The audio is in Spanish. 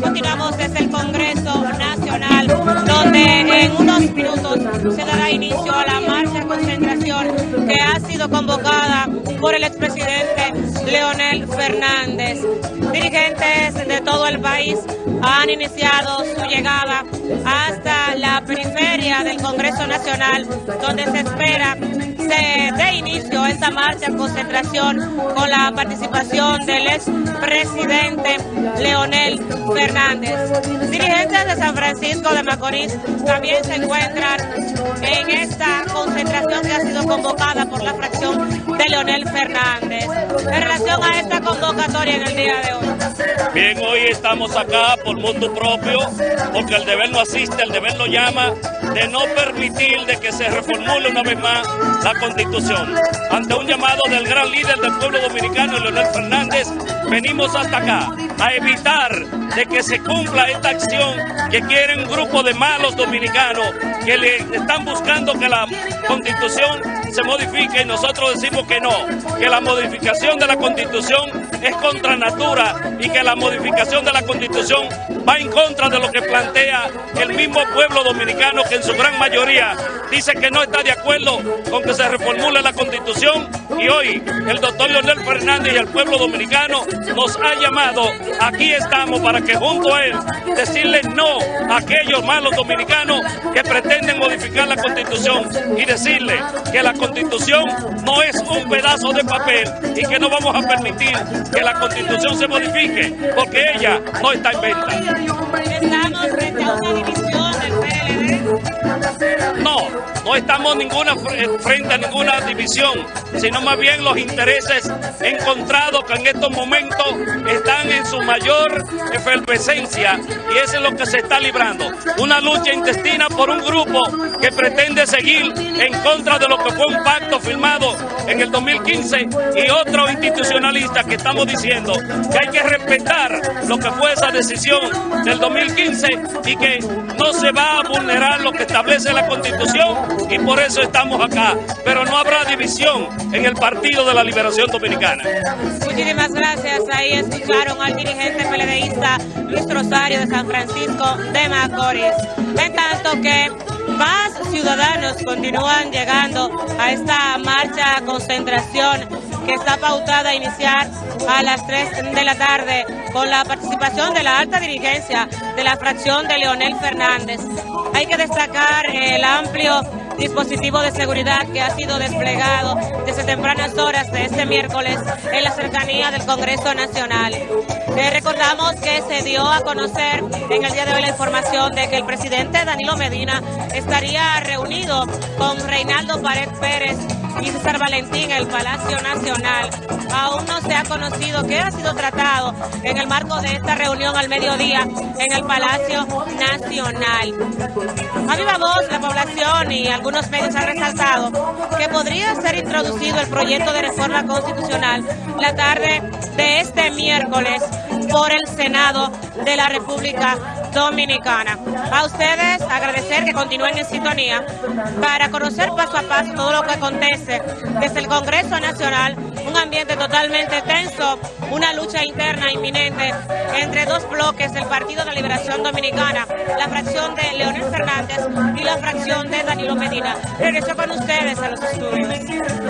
Continuamos desde el Congreso Nacional, donde en unos minutos se dará inicio a la marcha concentración que ha sido convocada por el expresidente Leonel Fernández. Dirigentes de todo el país han iniciado su llegada hasta la periferia del Congreso Nacional, donde se espera se esta marcha concentración con la participación del expresidente Leonel Fernández. Dirigentes de San Francisco de Macorís también se encuentran en esta concentración que ha sido convocada por la fracción Leonel Fernández. En relación a esta convocatoria en el día de hoy. Bien, hoy estamos acá por mutuo propio, porque el deber no asiste, el deber lo llama, de no permitir de que se reformule una vez más la Constitución. Ante un llamado del gran líder del pueblo dominicano, Leonel Fernández, venimos hasta acá a evitar de que se cumpla esta acción que quieren un grupo de malos dominicanos que le están buscando que la Constitución se modifique y nosotros decimos que no, que la modificación de la Constitución es contra natura y que la modificación de la Constitución va en contra de lo que plantea el mismo pueblo dominicano que en su gran mayoría dice que no está de acuerdo con que se reformule la Constitución. Y hoy el doctor Leonel Fernández y el pueblo dominicano nos ha llamado, aquí estamos para que junto a él decirle no a aquellos malos dominicanos que pretenden modificar la Constitución y decirle que la Constitución no es un pedazo de papel y que no vamos a permitir que la Constitución se modifique porque ella no está en venta. Estamos frente a una división del PLD. No, no estamos ninguna frente a ninguna división, sino más bien los intereses encontrados que en estos momentos están en su mayor efervescencia y eso es lo que se está librando. Una lucha intestina por un grupo que pretende seguir en contra de lo que fue un pacto firmado en el 2015 y otro institucionalista que estamos diciendo que hay que respetar lo que fue esa decisión del 2015 y que no se va a vulnerar lo que establece la Constitución y por eso estamos acá. Pero no habrá división en el Partido de la Liberación Dominicana. Muchísimas gracias. Ahí escucharon al dirigente peledeísta Luis Rosario de San Francisco de Macorís. En tanto que más ciudadanos continúan llegando a esta marcha concentración que está pautada a iniciar a las 3 de la tarde con la participación de la alta dirigencia de la fracción de Leonel Fernández. Hay que destacar el amplio dispositivo de seguridad que ha sido desplegado desde tempranas horas de este miércoles en la cercanía del Congreso Nacional. Recordamos que se dio a conocer en el día de hoy la información de que el presidente Danilo Medina estaría reunido con Reinaldo Pared Pérez y César Valentín en el Palacio Nacional. Aún no se ha conocido qué ha sido tratado en el marco de esta reunión al mediodía en el Palacio Nacional. A viva voz, la población y algunos medios han resaltado que podría ser introducido el proyecto de reforma constitucional la tarde de este miércoles por el Senado de la República Dominicana. A ustedes agradecer que continúen en sintonía para conocer paso a paso todo lo que acontece desde el Congreso Nacional, un ambiente totalmente tenso, una lucha interna inminente entre dos bloques del Partido de Liberación Dominicana, la fracción de Leonel Fernández y la fracción de Danilo Medina. Regreso con ustedes a los estudios.